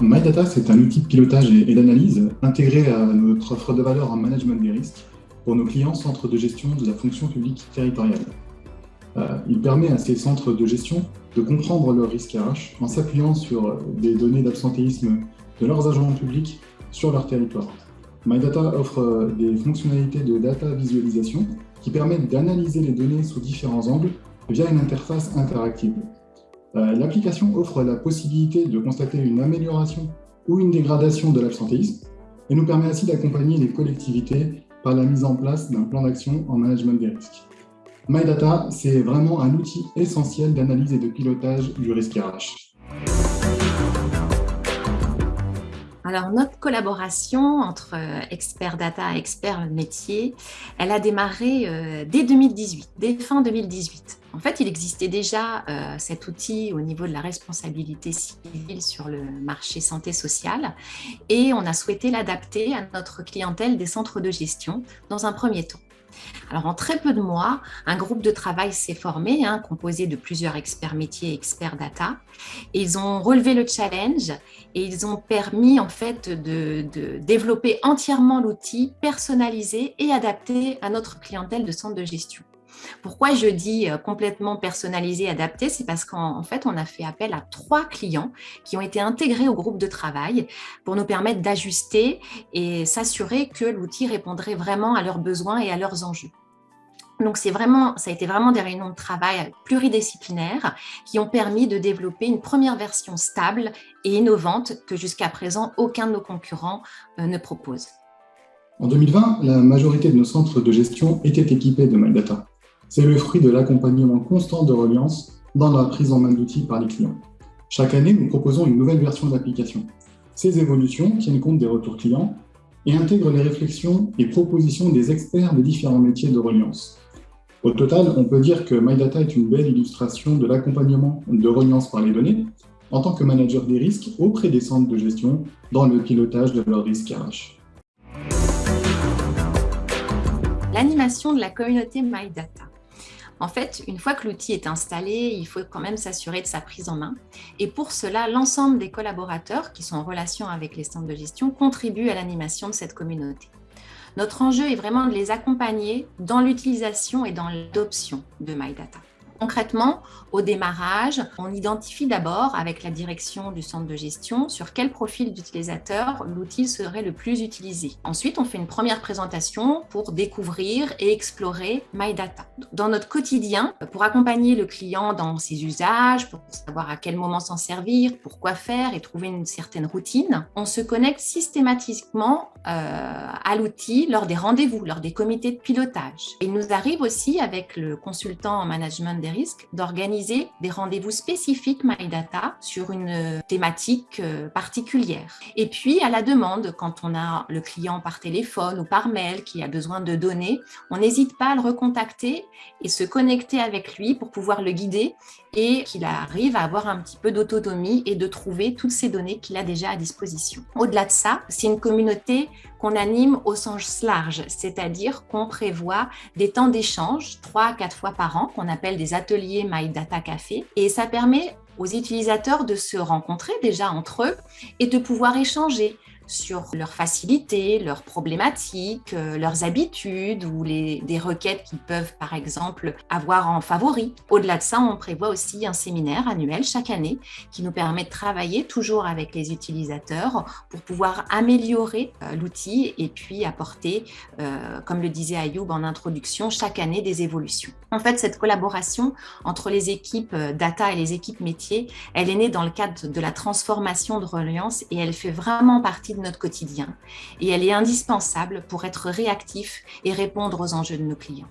MyData, c'est un outil de pilotage et d'analyse intégré à notre offre de valeur en management des risques pour nos clients centres de gestion de la fonction publique territoriale. Euh, il permet à ces centres de gestion de comprendre leurs risques RH en s'appuyant sur des données d'absentéisme de leurs agents publics sur leur territoire. MyData offre des fonctionnalités de data visualisation qui permettent d'analyser les données sous différents angles via une interface interactive. Euh, l'application offre la possibilité de constater une amélioration ou une dégradation de l'absentéisme et nous permet ainsi d'accompagner les collectivités par la mise en place d'un plan d'action en management des risques. MyData, c'est vraiment un outil essentiel d'analyse et de pilotage du risque RH. Alors, notre collaboration entre euh, experts data et experts métiers, elle a démarré euh, dès 2018, dès fin 2018. En fait, il existait déjà euh, cet outil au niveau de la responsabilité civile sur le marché santé sociale et on a souhaité l'adapter à notre clientèle des centres de gestion dans un premier temps. Alors, en très peu de mois, un groupe de travail s'est formé, hein, composé de plusieurs experts métiers et experts data. ils ont relevé le challenge et ils ont permis en fait de, développer entièrement l'outil personnalisé et adapté à notre clientèle de centre de gestion. Pourquoi je dis euh, complètement personnalisé, adapté? C'est parce qu'en fait, on a fait appel à trois clients qui ont été intégrés au groupe de travail pour nous permettre d'ajuster et s'assurer que l'outil répondrait vraiment à leurs besoins et à leurs enjeux. Donc, vraiment, ça a été vraiment des réunions de travail pluridisciplinaires qui ont permis de développer une première version stable et innovante que jusqu'à présent, aucun de nos concurrents euh, ne propose. En 2020, la majorité de nos centres de gestion étaient équipés de MyData. C'est le fruit de l'accompagnement constant de Reliance dans la prise en main d'outils par les clients. Chaque année, nous proposons une nouvelle version de l'application. Ces évolutions tiennent compte des retours clients et intègrent les réflexions et propositions des experts des différents métiers de Reliance. Au total, on peut dire que MyData est une belle illustration de l'accompagnement de Reliance par les données en tant que manager des risques auprès des centres de gestion dans le pilotage de leurs risques RH. L'animation de la communauté MyData. En fait, une fois que l'outil est installé, il faut quand même s'assurer de sa prise en main. Et pour cela, l'ensemble des collaborateurs qui sont en relation avec les centres de gestion contribuent à l'animation de cette communauté. Notre enjeu est vraiment de les accompagner dans l'utilisation et dans l'adoption de MyData. Concrètement, au démarrage, on identifie d'abord avec la direction du centre de gestion sur quel profil d'utilisateur l'outil serait le plus utilisé. Ensuite, on fait une première présentation pour découvrir et explorer MyData. Dans notre quotidien, pour accompagner le client dans ses usages, pour savoir à quel moment s'en servir, pourquoi faire et trouver une certaine routine, on se connecte systématiquement euh, à l'outil lors des rendez-vous, lors des comités de pilotage. il nous arrive aussi avec le consultant en management risques d'organiser des rendez-vous spécifiques MyData sur une euh, thématique euh, particulière. Et puis, à la demande, quand on a le client par téléphone ou par mail qui a besoin de données, on n'hésite pas à le recontacter et se connecter avec lui pour pouvoir le guider et qu'il arrive à avoir un petit peu d'autonomie et de trouver toutes ces données qu'il a déjà à disposition. Au-delà de ça, c'est une communauté qu'on anime au sens large, c'est-à-dire qu'on prévoit des temps d'échange, trois à quatre fois par an, qu'on appelle des ateliers My Data Café, et ça permet aux utilisateurs de se rencontrer déjà entre eux et de pouvoir échanger sur leurs facilités, leurs problématiques, euh, leurs habitudes ou les, des requêtes qu'ils peuvent par exemple avoir en favori. Au-delà de ça, on prévoit aussi un séminaire annuel chaque année qui nous permet de travailler toujours avec les utilisateurs pour pouvoir améliorer euh, l'outil et puis apporter, euh, comme le disait Ayoub en introduction, chaque année des évolutions. En fait, cette collaboration entre les équipes data et les équipes métiers, elle est née dans le cadre de la transformation de Reliance et elle fait vraiment partie notre quotidien et elle est indispensable pour être réactif et répondre aux enjeux de nos clients.